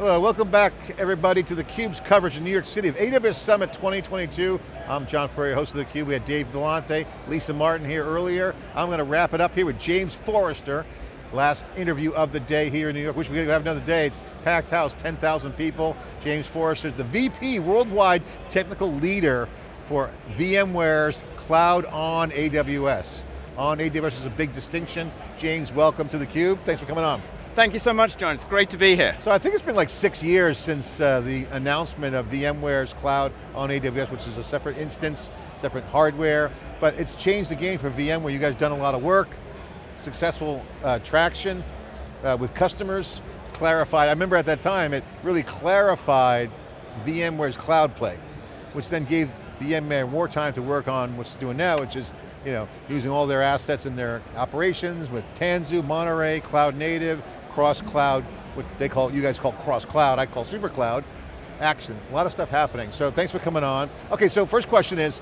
Hello, welcome back everybody to theCUBE's coverage in New York City of AWS Summit 2022. I'm John Furrier, host of theCUBE. We had Dave Vellante, Lisa Martin here earlier. I'm going to wrap it up here with James Forrester, last interview of the day here in New York. Wish we could have another day. It's packed house, 10,000 people. James Forrester is the VP, Worldwide Technical Leader for VMware's Cloud on AWS. On AWS is a big distinction. James, welcome to theCUBE. Thanks for coming on. Thank you so much, John. It's great to be here. So I think it's been like six years since uh, the announcement of VMware's cloud on AWS, which is a separate instance, separate hardware, but it's changed the game for VMware. You guys done a lot of work, successful uh, traction uh, with customers, clarified, I remember at that time, it really clarified VMware's cloud play, which then gave VMware more time to work on what's doing now, which is you know, using all their assets in their operations with Tanzu, Monterey, Cloud Native, cross-cloud, what they call, you guys call cross-cloud, I call super cloud, action, a lot of stuff happening. So thanks for coming on. Okay, so first question is,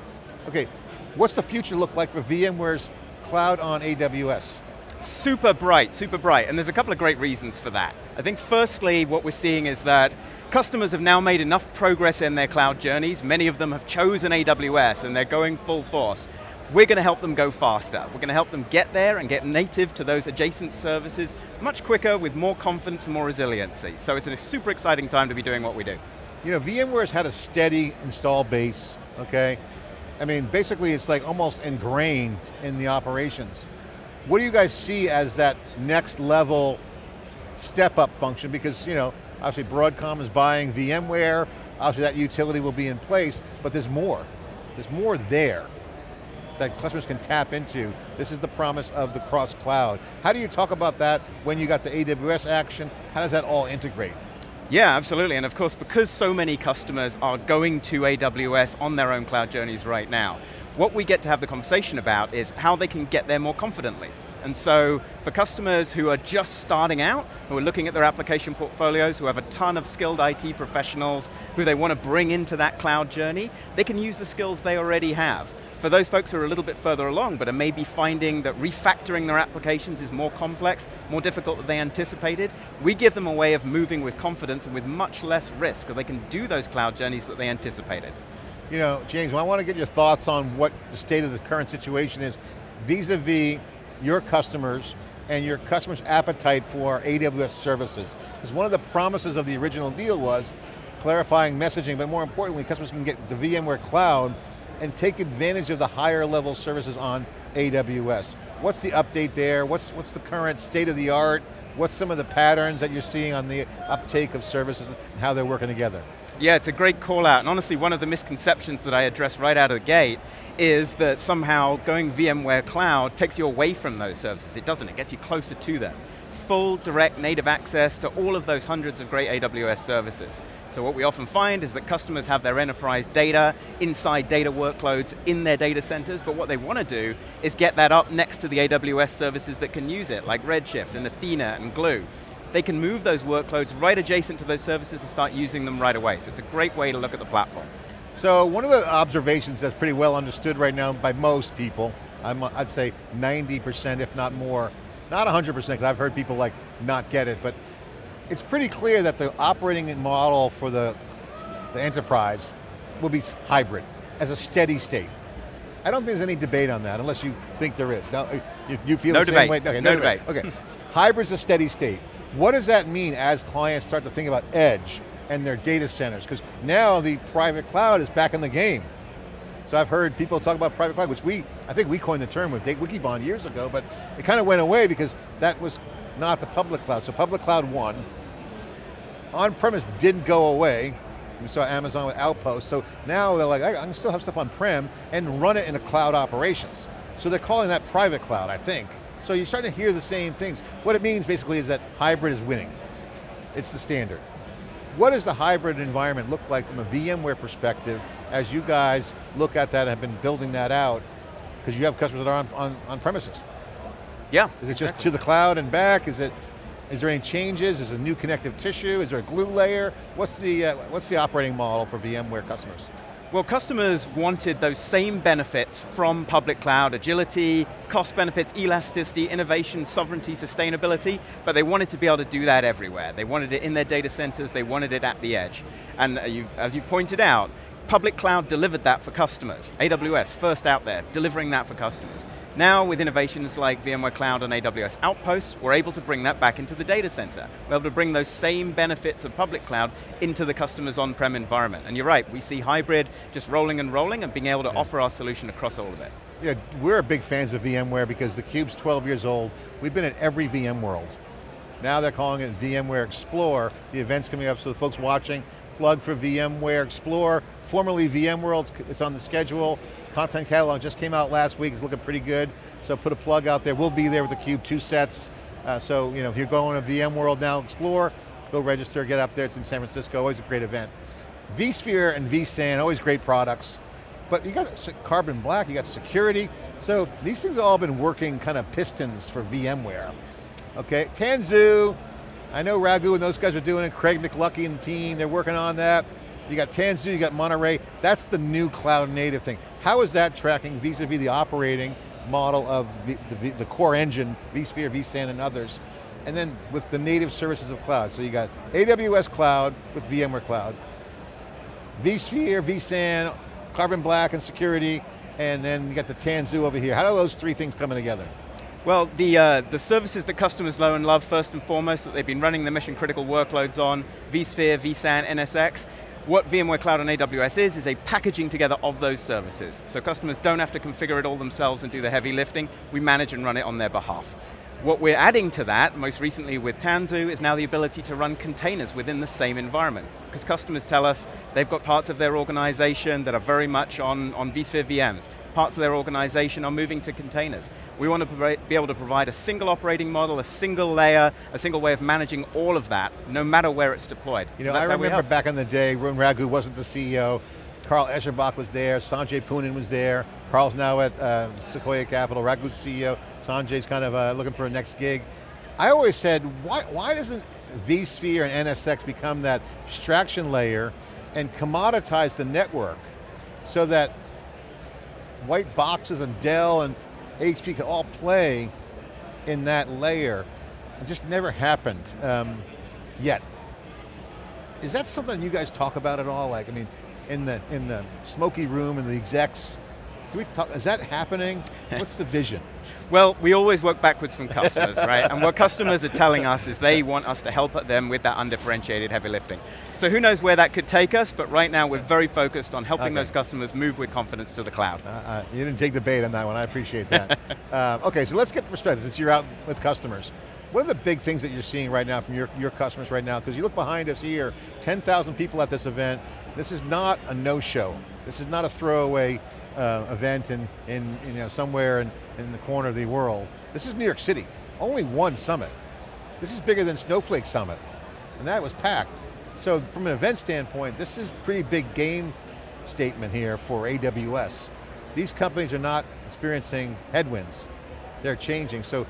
okay, what's the future look like for VMware's cloud on AWS? Super bright, super bright, and there's a couple of great reasons for that. I think firstly, what we're seeing is that customers have now made enough progress in their cloud journeys, many of them have chosen AWS and they're going full force. We're going to help them go faster. We're going to help them get there and get native to those adjacent services much quicker with more confidence and more resiliency. So it's a super exciting time to be doing what we do. You know, VMware's had a steady install base, okay? I mean, basically it's like almost ingrained in the operations. What do you guys see as that next level step up function? Because, you know, obviously Broadcom is buying VMware, obviously that utility will be in place, but there's more. There's more there that customers can tap into. This is the promise of the cross cloud. How do you talk about that when you got the AWS action? How does that all integrate? Yeah, absolutely, and of course, because so many customers are going to AWS on their own cloud journeys right now, what we get to have the conversation about is how they can get there more confidently. And so, for customers who are just starting out, who are looking at their application portfolios, who have a ton of skilled IT professionals, who they want to bring into that cloud journey, they can use the skills they already have. For those folks who are a little bit further along, but are maybe finding that refactoring their applications is more complex, more difficult than they anticipated, we give them a way of moving with confidence and with much less risk, so they can do those cloud journeys that they anticipated. You know, James, I want to get your thoughts on what the state of the current situation is vis-a-vis -vis your customers and your customers' appetite for AWS services. Because one of the promises of the original deal was clarifying messaging, but more importantly, customers can get the VMware cloud and take advantage of the higher level services on AWS. What's the update there? What's, what's the current state of the art? What's some of the patterns that you're seeing on the uptake of services and how they're working together? Yeah, it's a great call out, and honestly, one of the misconceptions that I address right out of the gate is that somehow going VMware Cloud takes you away from those services. It doesn't, it gets you closer to them full direct native access to all of those hundreds of great AWS services. So what we often find is that customers have their enterprise data inside data workloads in their data centers, but what they want to do is get that up next to the AWS services that can use it, like Redshift and Athena and Glue. They can move those workloads right adjacent to those services and start using them right away. So it's a great way to look at the platform. So one of the observations that's pretty well understood right now by most people, I'd say 90% if not more, not 100% because I've heard people like not get it, but it's pretty clear that the operating model for the, the enterprise will be hybrid, as a steady state. I don't think there's any debate on that, unless you think there is. No, you, you feel no the debate. same way? Okay, no, no debate. debate. Okay, hybrid's a steady state. What does that mean as clients start to think about edge and their data centers? Because now the private cloud is back in the game. So I've heard people talk about private cloud, which we, I think we coined the term with Wikibon years ago, but it kind of went away because that was not the public cloud. So public cloud won. On-premise didn't go away. We saw Amazon with Outpost. So now they're like, I can still have stuff on-prem and run it in a cloud operations. So they're calling that private cloud, I think. So you're starting to hear the same things. What it means basically is that hybrid is winning. It's the standard. What does the hybrid environment look like from a VMware perspective as you guys look at that and have been building that out? Because you have customers that are on, on, on premises. Yeah. Is it just to the cloud and back? Is it, is there any changes? Is it a new connective tissue? Is there a glue layer? What's the, uh, what's the operating model for VMware customers? Well, customers wanted those same benefits from public cloud, agility, cost benefits, elasticity, innovation, sovereignty, sustainability, but they wanted to be able to do that everywhere. They wanted it in their data centers, they wanted it at the edge. And uh, you, as you pointed out, public cloud delivered that for customers. AWS, first out there, delivering that for customers. Now with innovations like VMware Cloud and AWS Outposts, we're able to bring that back into the data center. We're able to bring those same benefits of public cloud into the customer's on-prem environment. And you're right, we see hybrid just rolling and rolling and being able to yeah. offer our solution across all of it. Yeah, we're big fans of VMware because the Cube's 12 years old. We've been at every VMworld. Now they're calling it VMware Explore. The event's coming up, so the folks watching, plug for VMware Explore, formerly VMworld, it's on the schedule. Content catalog just came out last week, it's looking pretty good. So put a plug out there, we'll be there with the Cube, two sets. Uh, so you know, if you're going to VMworld now, explore, go register, get up there, it's in San Francisco, always a great event. vSphere and vSAN, always great products. But you got Carbon Black, you got security. So these things have all been working kind of pistons for VMware. Okay, Tanzu, I know Raghu and those guys are doing it, Craig McLuckie and the team, they're working on that. You got Tanzu, you got Monterey. That's the new cloud native thing. How is that tracking vis-a-vis -vis the operating model of the, the, the core engine, vSphere, vSAN, and others? And then with the native services of cloud. So you got AWS Cloud with VMware Cloud, vSphere, vSAN, Carbon Black and security, and then you got the Tanzu over here. How are those three things coming together? Well, the, uh, the services that customers know and love first and foremost, that they've been running the mission critical workloads on, vSphere, vSAN, NSX, what VMware Cloud and AWS is, is a packaging together of those services. So customers don't have to configure it all themselves and do the heavy lifting, we manage and run it on their behalf. What we're adding to that, most recently with Tanzu, is now the ability to run containers within the same environment. Because customers tell us they've got parts of their organization that are very much on, on vSphere VMs. Parts of their organization are moving to containers. We want to be able to provide a single operating model, a single layer, a single way of managing all of that, no matter where it's deployed. You know, so I remember back in the day when Raghu wasn't the CEO, Carl Eschenbach was there, Sanjay Poonen was there, Carl's now at uh, Sequoia Capital, Raghu's CEO, Sanjay's kind of uh, looking for a next gig. I always said, why, why doesn't vSphere and NSX become that abstraction layer and commoditize the network so that white boxes and Dell and HP can all play in that layer. It just never happened um, yet. Is that something you guys talk about at all? Like, I mean, in the in the smoky room and the execs, do we talk, is that happening? What's the vision? Well, we always work backwards from customers, right? And what customers are telling us is they want us to help them with that undifferentiated heavy lifting. So who knows where that could take us, but right now we're very focused on helping okay. those customers move with confidence to the cloud. Uh, uh, you didn't take the bait on that one, I appreciate that. uh, okay, so let's get the perspective, since you're out with customers. What are the big things that you're seeing right now from your, your customers right now? Because you look behind us here, 10,000 people at this event. This is not a no-show. This is not a throwaway uh, event in, in you know, somewhere in, in the corner of the world. This is New York City, only one summit. This is bigger than Snowflake Summit, and that was packed. So from an event standpoint, this is pretty big game statement here for AWS. These companies are not experiencing headwinds. They're changing. So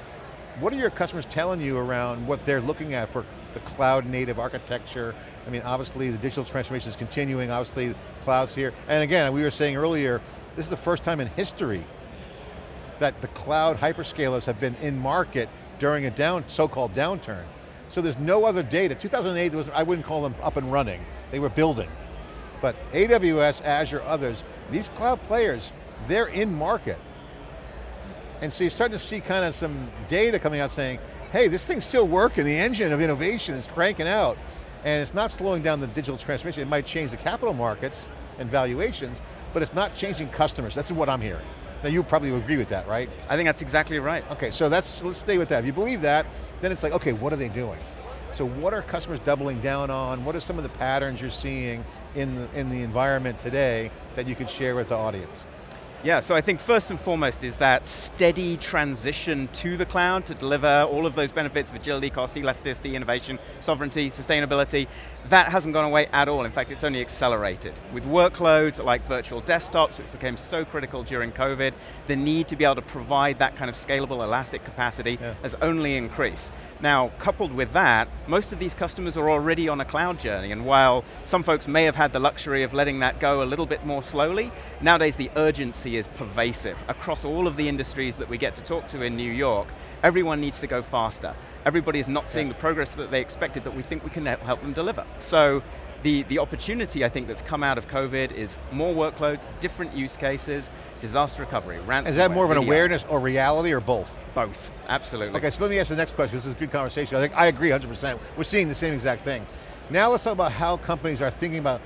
what are your customers telling you around what they're looking at for the cloud native architecture? I mean, obviously the digital transformation is continuing, obviously cloud's here. And again, we were saying earlier, this is the first time in history that the cloud hyperscalers have been in market during a down, so-called downturn. So there's no other data. 2008, was, I wouldn't call them up and running. They were building. But AWS, Azure, others, these cloud players, they're in market. And so you're starting to see kind of some data coming out saying, hey, this thing's still working, the engine of innovation is cranking out, and it's not slowing down the digital transformation. It might change the capital markets and valuations, but it's not changing customers. That's what I'm hearing. Now you probably agree with that, right? I think that's exactly right. Okay, so that's, let's stay with that. If you believe that, then it's like, okay, what are they doing? So what are customers doubling down on? What are some of the patterns you're seeing in the, in the environment today that you could share with the audience? Yeah, so I think first and foremost is that steady transition to the cloud to deliver all of those benefits of agility, cost, elasticity, innovation, sovereignty, sustainability. That hasn't gone away at all. In fact, it's only accelerated. With workloads like virtual desktops, which became so critical during COVID, the need to be able to provide that kind of scalable, elastic capacity yeah. has only increased. Now, coupled with that, most of these customers are already on a cloud journey, and while some folks may have had the luxury of letting that go a little bit more slowly, nowadays the urgency is pervasive. Across all of the industries that we get to talk to in New York, everyone needs to go faster. Everybody is not seeing yeah. the progress that they expected that we think we can help them deliver. So, the, the opportunity I think that's come out of COVID is more workloads, different use cases, disaster recovery, ransomware. Is that more of an awareness or reality or both? Both, absolutely. Okay, so let me ask the next question, this is a good conversation. I think I agree 100%. We're seeing the same exact thing. Now let's talk about how companies are thinking about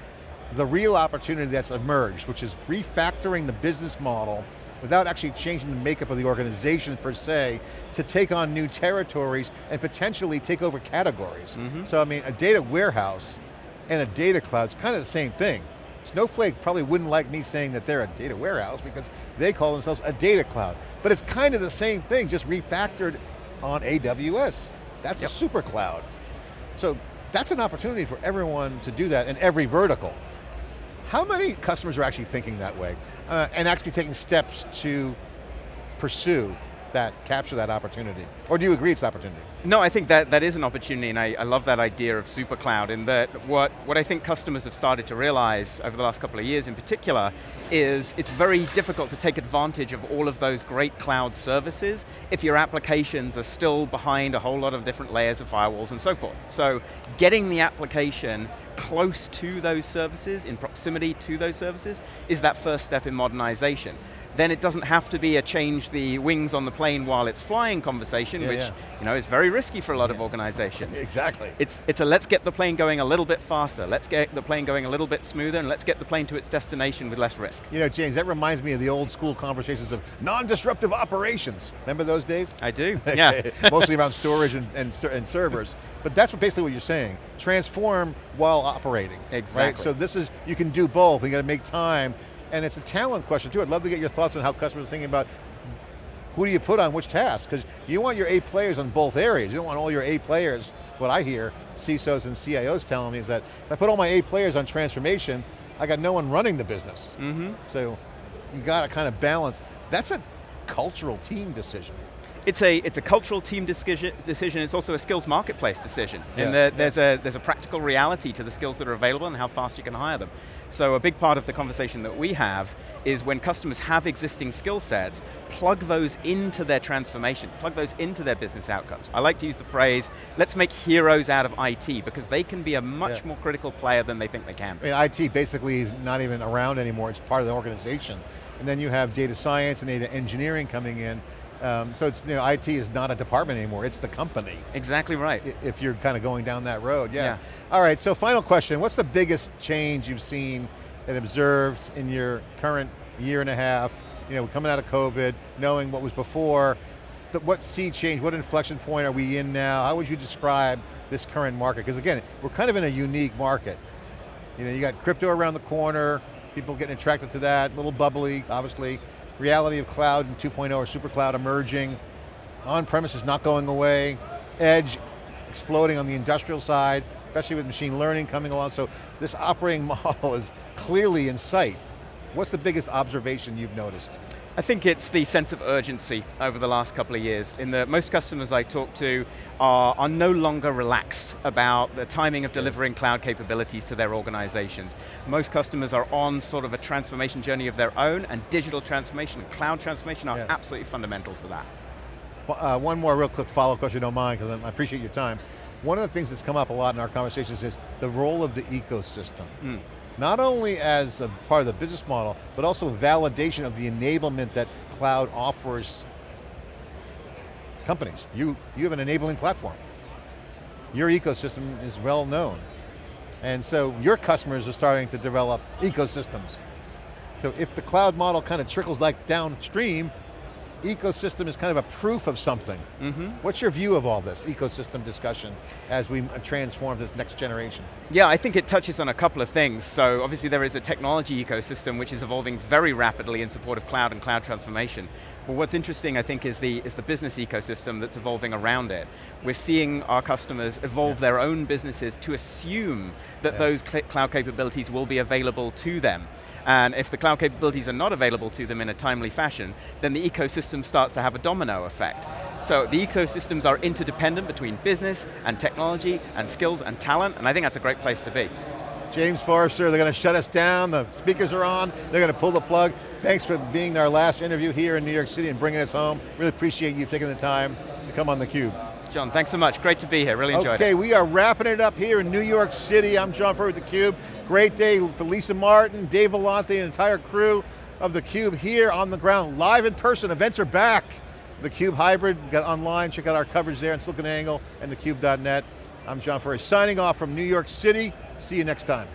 the real opportunity that's emerged, which is refactoring the business model without actually changing the makeup of the organization per se, to take on new territories and potentially take over categories. Mm -hmm. So I mean, a data warehouse and a data cloud is kind of the same thing. Snowflake probably wouldn't like me saying that they're a data warehouse because they call themselves a data cloud. But it's kind of the same thing, just refactored on AWS. That's yep. a super cloud. So that's an opportunity for everyone to do that in every vertical. How many customers are actually thinking that way uh, and actually taking steps to pursue that, capture that opportunity? Or do you agree it's an opportunity? No, I think that, that is an opportunity and I, I love that idea of super cloud in that what, what I think customers have started to realize over the last couple of years in particular is it's very difficult to take advantage of all of those great cloud services if your applications are still behind a whole lot of different layers of firewalls and so forth. So getting the application close to those services, in proximity to those services, is that first step in modernization then it doesn't have to be a change the wings on the plane while it's flying conversation, yeah, which yeah. you know is very risky for a lot yeah. of organizations. exactly. It's, it's a let's get the plane going a little bit faster, let's get the plane going a little bit smoother, and let's get the plane to its destination with less risk. You know, James, that reminds me of the old school conversations of non-disruptive operations. Remember those days? I do, yeah. Mostly around storage and, and, and servers. But that's what basically what you're saying. Transform while operating. Exactly. Right? So this is, you can do both, you got to make time and it's a talent question too. I'd love to get your thoughts on how customers are thinking about who do you put on which task? Because you want your A players on both areas. You don't want all your A players, what I hear CISOs and CIOs telling me is that if I put all my A players on transformation, I got no one running the business. Mm -hmm. So you got to kind of balance. That's a cultural team decision it's a it's a cultural team decision. It's also a skills marketplace decision, yeah. and the, there's a there's a practical reality to the skills that are available and how fast you can hire them. So a big part of the conversation that we have is when customers have existing skill sets, plug those into their transformation, plug those into their business outcomes. I like to use the phrase, let's make heroes out of IT, because they can be a much yeah. more critical player than they think they can. I mean, IT basically is not even around anymore, it's part of the organization. And then you have data science and data engineering coming in, um, so it's, you know, IT is not a department anymore, it's the company. Exactly right. If you're kind of going down that road, yeah. yeah. All right, so final question, what's the biggest change you've seen and observed in your current year and a half, you know, coming out of COVID, knowing what was before, what sea change, what inflection point are we in now? How would you describe this current market? Because again, we're kind of in a unique market. You know, you got crypto around the corner, people getting attracted to that, a little bubbly, obviously reality of cloud and 2.0 or super cloud emerging, on-premise is not going away, edge exploding on the industrial side, especially with machine learning coming along, so this operating model is clearly in sight. What's the biggest observation you've noticed? I think it's the sense of urgency over the last couple of years in that most customers I talk to are, are no longer relaxed about the timing of delivering cloud capabilities to their organizations. Most customers are on sort of a transformation journey of their own and digital transformation and cloud transformation are yeah. absolutely fundamental to that. Uh, one more real quick follow-up question, you don't mind, because I appreciate your time. One of the things that's come up a lot in our conversations is the role of the ecosystem. Mm not only as a part of the business model, but also validation of the enablement that cloud offers companies. You, you have an enabling platform. Your ecosystem is well known. And so your customers are starting to develop ecosystems. So if the cloud model kind of trickles like downstream, ecosystem is kind of a proof of something. Mm-hmm. What's your view of all this ecosystem discussion as we transform this next generation? Yeah, I think it touches on a couple of things. So obviously there is a technology ecosystem which is evolving very rapidly in support of cloud and cloud transformation. But what's interesting, I think, is the, is the business ecosystem that's evolving around it. We're seeing our customers evolve yeah. their own businesses to assume that yeah. those cloud capabilities will be available to them. And if the cloud capabilities are not available to them in a timely fashion, then the ecosystem starts to have a domino effect. So the ecosystems are interdependent between business and technology and skills and talent, and I think that's a great place to be. James Forrester, they're going to shut us down, the speakers are on, they're going to pull the plug. Thanks for being our last interview here in New York City and bringing us home. Really appreciate you taking the time to come on theCUBE. John, thanks so much. Great to be here, really enjoyed okay, it. Okay, we are wrapping it up here in New York City. I'm John Furrier with theCUBE. Great day for Lisa Martin, Dave Vellante, and the entire crew of theCUBE here on the ground, live in person. Events are back. theCUBE Hybrid, got online, check out our coverage there on SiliconANGLE and theCUBE.net. I'm John Furrier, signing off from New York City. See you next time.